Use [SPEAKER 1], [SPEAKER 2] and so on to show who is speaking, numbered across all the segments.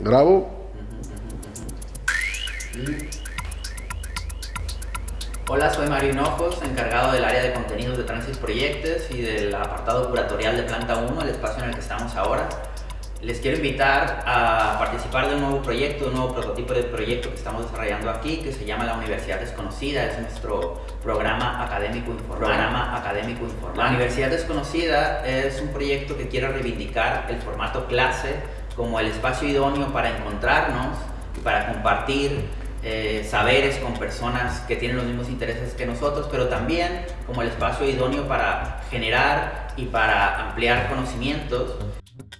[SPEAKER 1] Grabo.
[SPEAKER 2] Hola, soy Mario Hinojos, encargado del área de contenidos de Transis Proyectos y del apartado curatorial de Planta 1, el espacio en el que estamos ahora. Les quiero invitar a participar de un nuevo proyecto, un nuevo prototipo de proyecto que estamos desarrollando aquí, que se llama La Universidad Desconocida, es nuestro programa académico informal. Programa académico informal. La Universidad Desconocida es un proyecto que quiere reivindicar el formato clase como el espacio idóneo para encontrarnos y para compartir eh, saberes con personas que tienen los mismos intereses que nosotros, pero también como el espacio idóneo para generar y para ampliar conocimientos.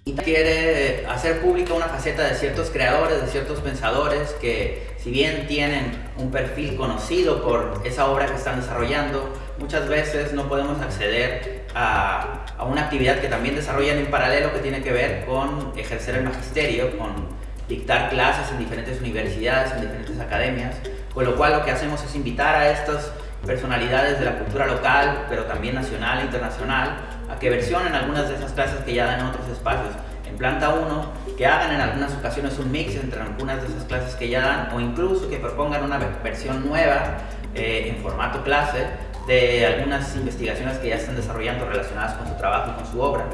[SPEAKER 2] Y quiere hacer pública una faceta de ciertos creadores, de ciertos pensadores que si bien tienen un perfil conocido por esa obra que están desarrollando, muchas veces no podemos acceder a, una actividad que también desarrollan en paralelo que tiene que ver con ejercer el magisterio, con dictar clases en diferentes universidades, en diferentes academias, con lo cual lo que hacemos es invitar a estas personalidades de la cultura local, pero también nacional e internacional, a que versionen algunas de esas clases que ya dan en otros espacios. En planta 1, que hagan en algunas ocasiones un mix entre algunas de esas clases que ya dan o incluso que propongan una versión nueva eh, en formato clase de algunas investigaciones que ya están desarrollando relacionadas con su trabajo y con su obra.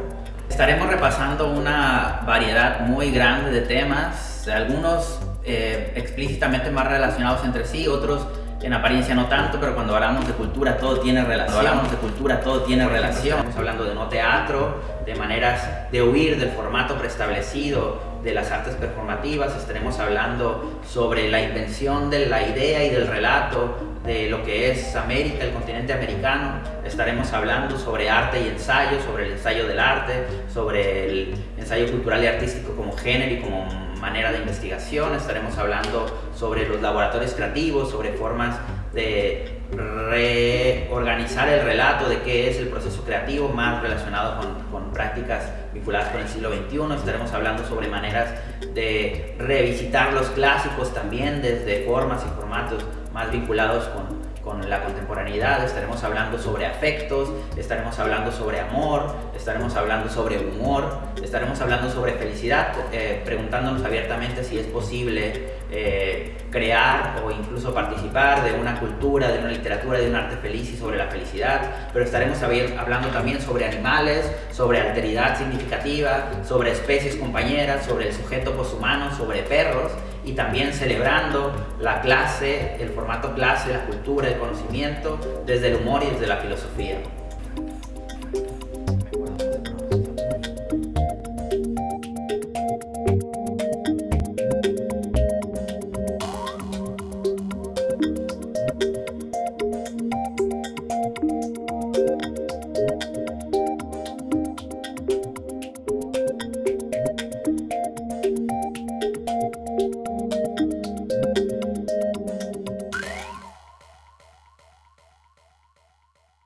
[SPEAKER 2] Estaremos repasando una variedad muy grande de temas, algunos eh, explícitamente más relacionados entre sí, otros en apariencia no tanto, pero cuando hablamos de cultura todo tiene relación. Cuando hablamos de cultura todo tiene relación. Estamos hablando de no teatro, de maneras de huir del formato preestablecido de las artes performativas. Estaremos hablando sobre la invención de la idea y del relato de lo que es América, el continente americano. Estaremos hablando sobre arte y ensayo, sobre el ensayo del arte, sobre el ensayo cultural y artístico como género y como manera de investigación, estaremos hablando sobre los laboratorios creativos, sobre formas de reorganizar el relato de qué es el proceso creativo más relacionado con, con, prácticas vinculadas con el siglo XXI. Estaremos hablando sobre maneras de revisitar los clásicos también desde formas y formatos más vinculados con, con la contemporaneidad, estaremos hablando sobre afectos, estaremos hablando sobre amor, estaremos hablando sobre humor, estaremos hablando sobre felicidad, eh, preguntándonos abiertamente si es posible eh, crear o incluso participar de una cultura, de una literatura, de un arte feliz y sobre la felicidad, pero estaremos hablando también sobre animales, sobre alteridad significativa, sobre especies compañeras, sobre el sujeto poshumano, sobre perros y también celebrando la clase, el formato clase, la cultura, el conocimiento, desde el humor y desde la filosofía.